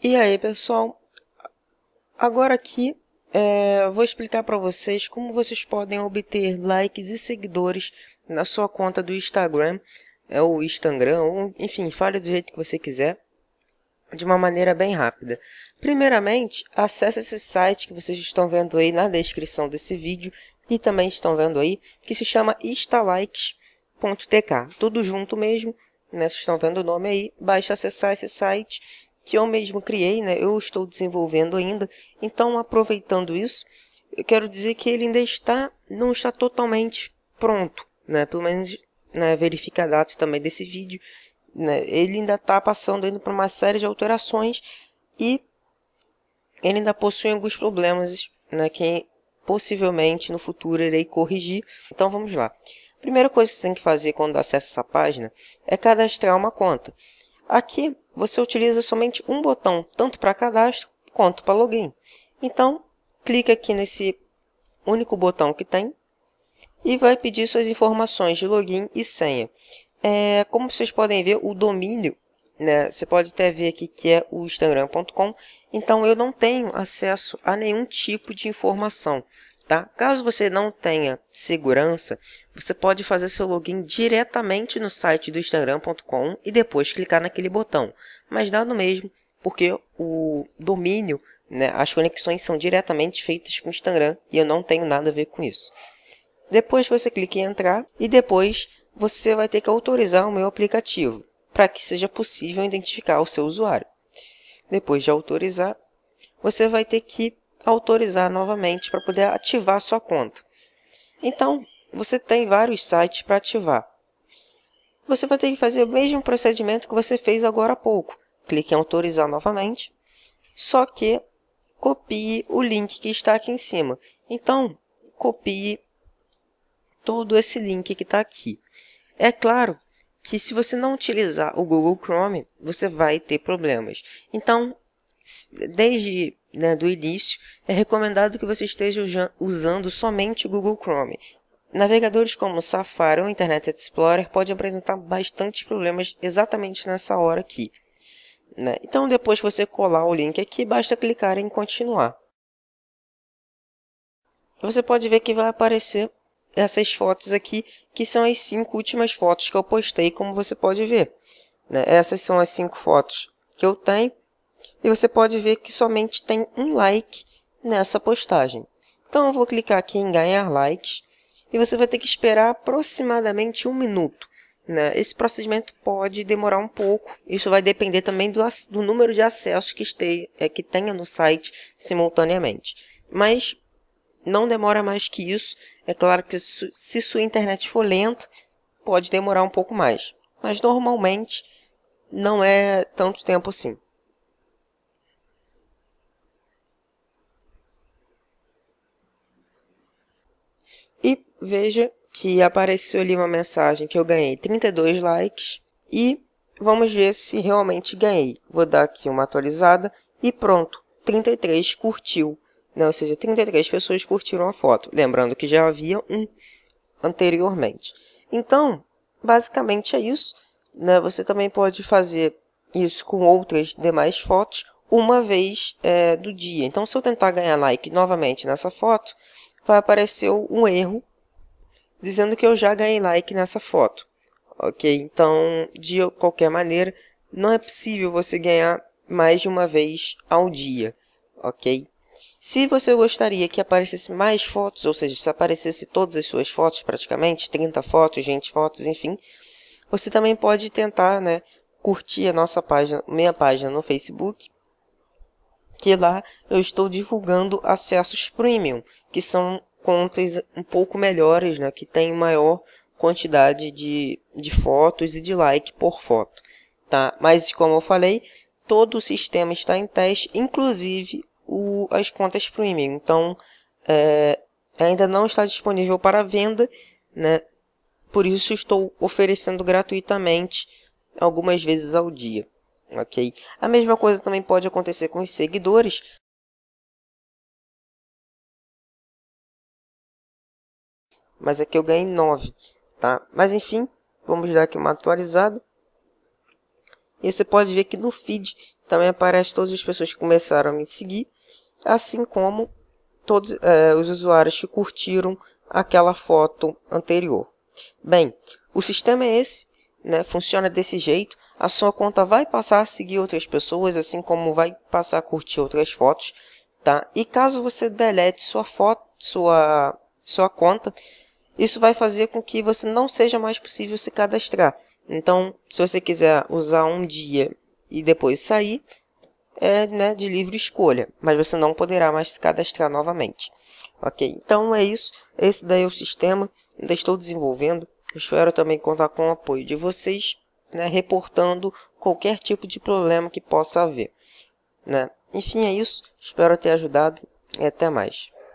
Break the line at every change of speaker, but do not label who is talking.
E aí, pessoal? Agora aqui é, vou explicar para vocês como vocês podem obter likes e seguidores na sua conta do Instagram, é, ou Instagram, ou, enfim, fale do jeito que você quiser, de uma maneira bem rápida. Primeiramente, acesse esse site que vocês estão vendo aí na descrição desse vídeo e também estão vendo aí, que se chama instalikes.tk, tudo junto mesmo, né? Vocês estão vendo o nome aí, basta acessar esse site que eu mesmo criei, né? eu estou desenvolvendo ainda. Então, aproveitando isso, eu quero dizer que ele ainda está, não está totalmente pronto, né? pelo menos né, verifica a data também desse vídeo. Né? Ele ainda está passando ainda por uma série de alterações e ele ainda possui alguns problemas né, que possivelmente no futuro irei corrigir. Então vamos lá. Primeira coisa que você tem que fazer quando acessa essa página é cadastrar uma conta. Aqui você utiliza somente um botão, tanto para cadastro quanto para login. Então, clique aqui nesse único botão que tem e vai pedir suas informações de login e senha. É, como vocês podem ver, o domínio, né, você pode até ver aqui que é o instagram.com, então eu não tenho acesso a nenhum tipo de informação. Tá? Caso você não tenha segurança, você pode fazer seu login diretamente no site do instagram.com e depois clicar naquele botão. Mas dá no mesmo, porque o domínio, né, as conexões são diretamente feitas com o Instagram e eu não tenho nada a ver com isso. Depois você clica em entrar e depois você vai ter que autorizar o meu aplicativo para que seja possível identificar o seu usuário. Depois de autorizar, você vai ter que autorizar novamente para poder ativar a sua conta. Então, você tem vários sites para ativar. Você vai ter que fazer o mesmo procedimento que você fez agora há pouco. Clique em autorizar novamente, só que copie o link que está aqui em cima. Então, copie todo esse link que está aqui. É claro que se você não utilizar o Google Chrome, você vai ter problemas. Então, desde né, do início, é recomendado que você esteja usando somente o Google Chrome. Navegadores como Safari ou Internet Explorer podem apresentar bastantes problemas exatamente nessa hora aqui. Né? Então, depois que você colar o link aqui, basta clicar em continuar. Você pode ver que vai aparecer essas fotos aqui, que são as cinco últimas fotos que eu postei, como você pode ver. Né? Essas são as cinco fotos que eu tenho e você pode ver que somente tem um like nessa postagem. Então eu vou clicar aqui em ganhar likes e você vai ter que esperar aproximadamente um minuto. Né? Esse procedimento pode demorar um pouco, isso vai depender também do, do número de acessos que, este, é, que tenha no site simultaneamente. Mas não demora mais que isso, é claro que se sua internet for lenta, pode demorar um pouco mais. Mas normalmente não é tanto tempo assim. E veja que apareceu ali uma mensagem que eu ganhei 32 likes e vamos ver se realmente ganhei. Vou dar aqui uma atualizada e pronto, 33 curtiu, né? ou seja, 33 pessoas curtiram a foto. Lembrando que já havia um anteriormente. Então, basicamente é isso. Né? Você também pode fazer isso com outras demais fotos uma vez é, do dia. Então, se eu tentar ganhar like novamente nessa foto, vai aparecer um erro dizendo que eu já ganhei like nessa foto. Ok? Então, de qualquer maneira, não é possível você ganhar mais de uma vez ao dia. Ok? Se você gostaria que aparecesse mais fotos, ou seja, se aparecesse todas as suas fotos praticamente, 30 fotos, 20 fotos, enfim, você também pode tentar né, curtir a nossa página, minha página no Facebook, que lá eu estou divulgando acessos premium, que são contas um pouco melhores, né, que tem maior quantidade de, de fotos e de like por foto. Tá? Mas, como eu falei, todo o sistema está em teste, inclusive o, as contas premium. Então, é, ainda não está disponível para venda, né? por isso estou oferecendo gratuitamente algumas vezes ao dia. Ok? A mesma coisa também pode acontecer com os seguidores, mas aqui eu ganhei 9, tá? Mas enfim, vamos dar aqui uma atualizada. E você pode ver que no feed também aparece todas as pessoas que começaram a me seguir, assim como todos é, os usuários que curtiram aquela foto anterior. Bem, o sistema é esse, né? funciona desse jeito. A sua conta vai passar a seguir outras pessoas, assim como vai passar a curtir outras fotos. Tá? E caso você delete sua foto, sua, sua conta, isso vai fazer com que você não seja mais possível se cadastrar. Então, se você quiser usar um dia e depois sair, é né, de livre escolha, mas você não poderá mais se cadastrar novamente. Ok, então é isso. Esse daí é o sistema. Ainda estou desenvolvendo. Espero também contar com o apoio de vocês, né, reportando qualquer tipo de problema que possa haver. Né? Enfim, é isso. Espero ter ajudado e até mais.